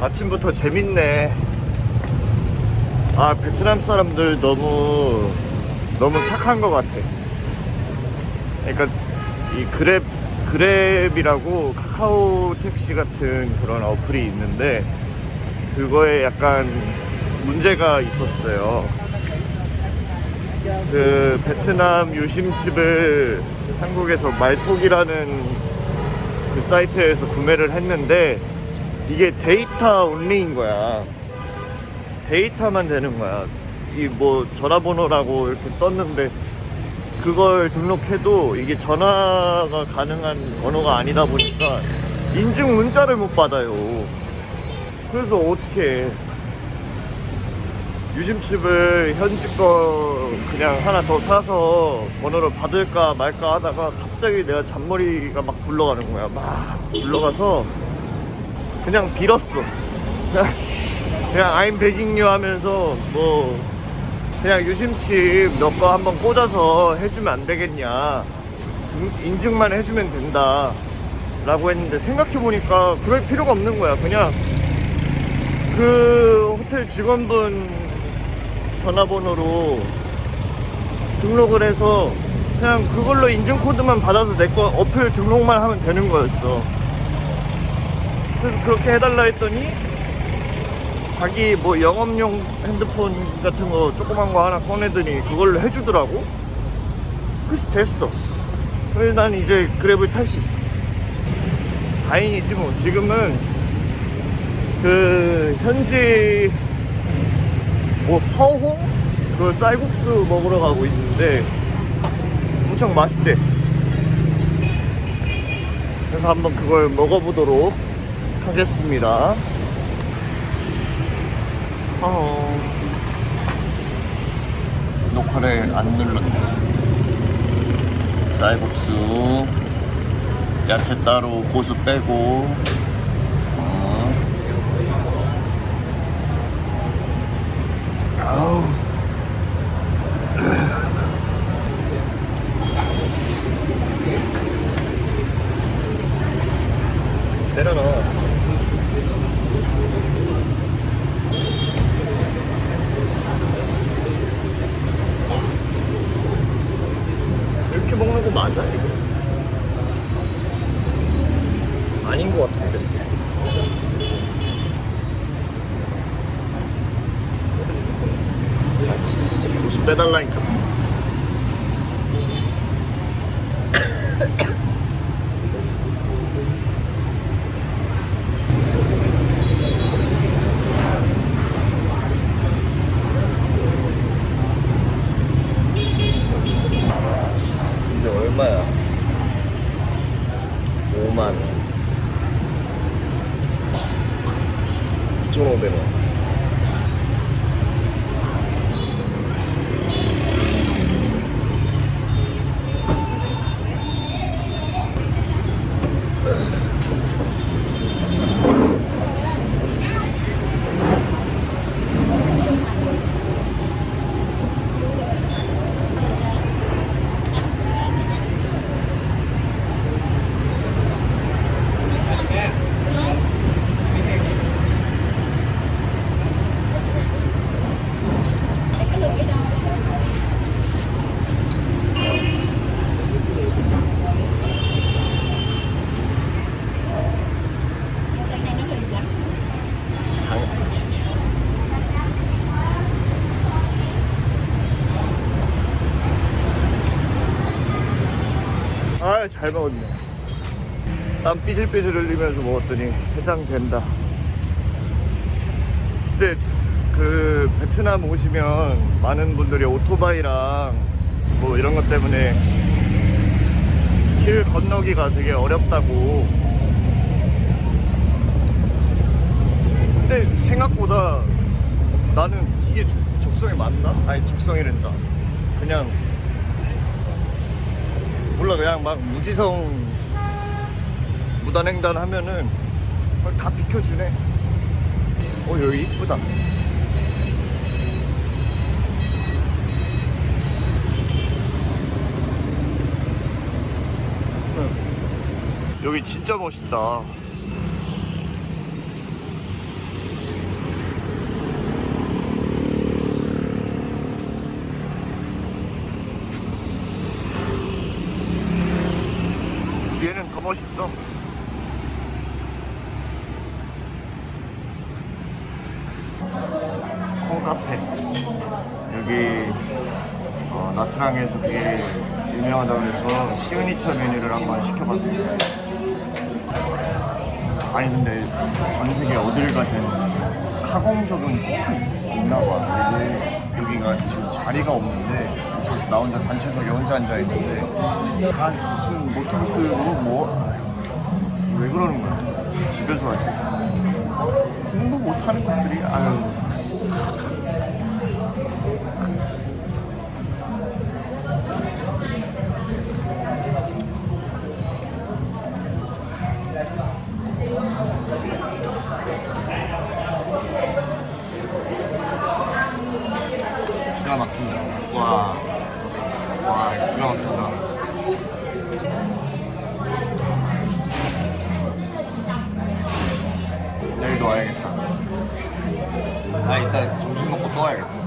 아침부터 재밌네. 아, 베트남 사람들 너무, 너무 착한 것 같아. 그러니까, 이 그랩, 그랩이라고 카카오 택시 같은 그런 어플이 있는데, 그거에 약간 문제가 있었어요. 그 베트남 유심칩을 한국에서 말톡이라는 그 사이트에서 구매를 했는데 이게 데이터 온리인 거야. 데이터만 되는 거야. 이 뭐 전화번호라고 이렇게 떴는데 그걸 등록해도 이게 전화가 가능한 번호가 아니다 보니까 인증 문자를 못 받아요. 그래서 어떻게 유심칩을 현지 거 그냥 하나 더 사서 번호를 받을까 말까 하다가 갑자기 내가 잔머리가 막 굴러가는 거야. 막 굴러가서 그냥 빌었어. 그냥, begging you 하면서 뭐 그냥 유심칩 너 거 한번 꽂아서 해주면 안 되겠냐. 인- 인증만 해주면 된다. 라고 했는데 생각해보니까 그럴 필요가 없는 거야. 그냥 그 호텔 직원분 전화번호로 등록을 해서 그냥 그걸로 인증 코드만 받아서 내 거 어플 등록만 하면 되는 거였어. 그래서 그렇게 해달라 했더니 자기 뭐 영업용 핸드폰 같은 거 조그만 거 하나 꺼내더니 그걸로 해주더라고. 그래서 됐어. 그래서 난 이제 그랩을 탈 수 있어. 다행이지 뭐. 지금은 그 현지 뭐 파오홍 그 쌀국수 먹으러 가고 있는데 엄청 맛있대. 그래서 한번 그걸 먹어보도록 하겠습니다. 어... 녹화를 안 눌렀네. 쌀국수, 야채 따로 고수 빼고. 어. 아우. 내려놔. 이렇게 먹는 거 맞아, 이거? 아닌 것 같은데. 무슨 빼달라니까. 이게 얼마야? 5만 원. 2,500원. 아, 잘 먹었네. 땀 삐질삐질 흘리면서 먹었더니 해장된다. 근데 그 베트남 오시면 많은 분들이 오토바이랑 뭐 이런 것 때문에 길 건너기가 되게 어렵다고. 근데 생각보다 나는 이게 적성에 맞나? 아니 적성이란다. 그냥 몰라 그냥 막 무지성 무단횡단 하면은 다 비켜주네. 어 여기 이쁘다. 응. 여기 진짜 멋있다 멋있어. 콩카페. 여기 어, 나트랑에서 되게 유명하다고 해서 시그니처 메뉴를 한번 시켜봤어요. 아니 근데 전 세계 어딜 가든 카공족은 꼭 있나 봐. 이게 여기가 지금 자리가 없는데 그래서 나 혼자 단체석에 혼자 앉아 있는데 다 무슨 모텔 뜨고 뭐 아유, 왜 그러는 거야? 집에서 하지. 공부 못하는 것들이 아유. 기가 막힌다. 와, 와, 기가 막힌다. 내일도 와야겠다. 아, 이따 점심 먹고 또 와야겠다.